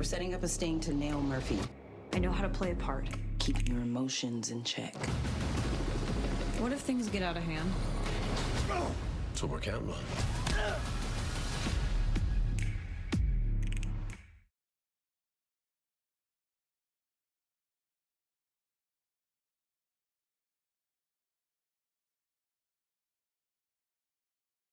We're setting up a sting to nail Murphy. I know how to play a part. Keep your emotions in check. What if things get out of hand? That's what we're counting on.